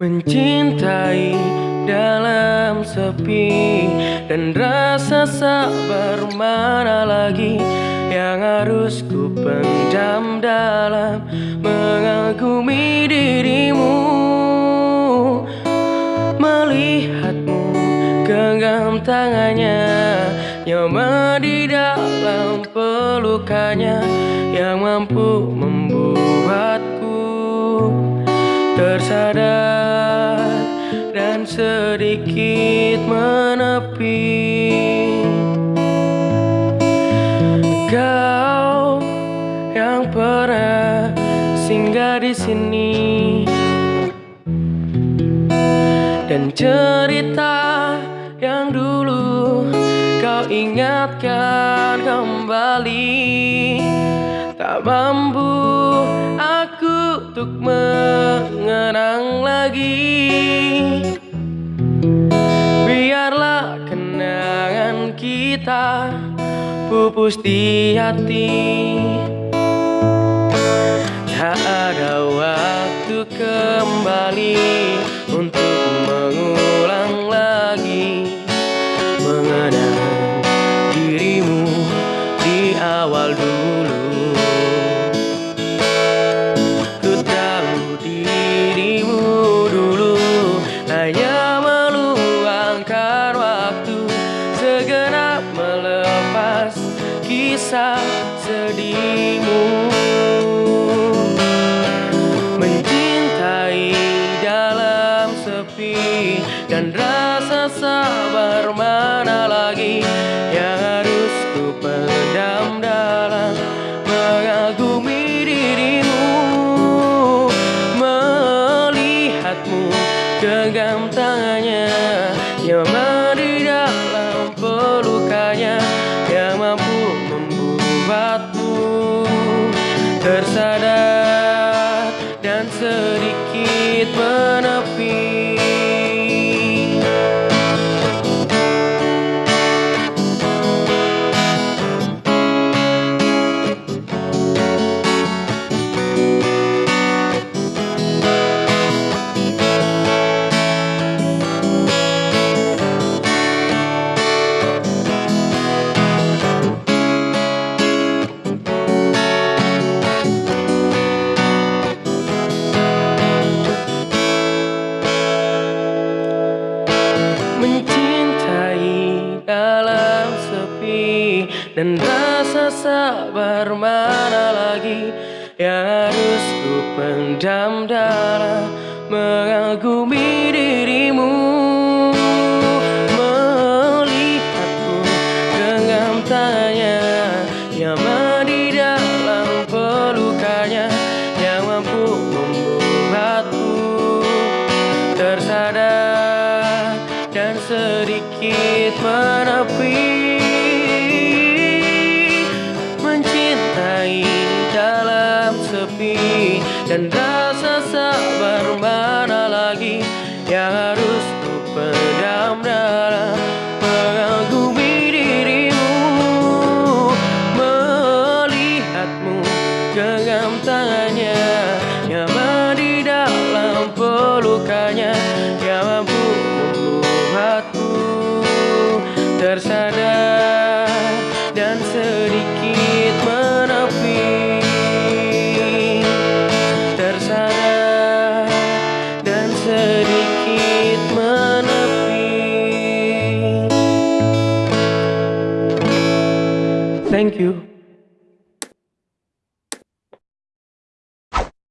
Mencintai dalam sepi Dan rasa sabar mana lagi Yang harus ku pendam dalam Mengagumi dirimu? Melihatmu genggam tangannya Nyaman di dalam pelukannya Yang mampu membuatku tersadar sedikit menepi. Kau yang pernah singgah di sini. Dan cerita yang dulu kau ingatkan kembali. Tak mampu aku untuk mengenang lagi pupus di hati. Tak ada waktu kembali untuk mengulang lagi Mengenang dirimu di awal dulu kisah sedihmu. Mencintai dalam sepi Dan rasa sabar mana lagi tersadar dan sedikit menepi. Dan rasa sabar mana lagi Yang harus ku pendam dalam Mengagumi dirimu. Melihatku genggam tangannya Yang di dalam pelukannya Yang mampu membuatku Tersadar dan sedikit menepi sepi Dan rasa sabar mana lagi Yang harus ku pendam dalam Mengagumi dirimu Melihatmu genggam tangannya Thank you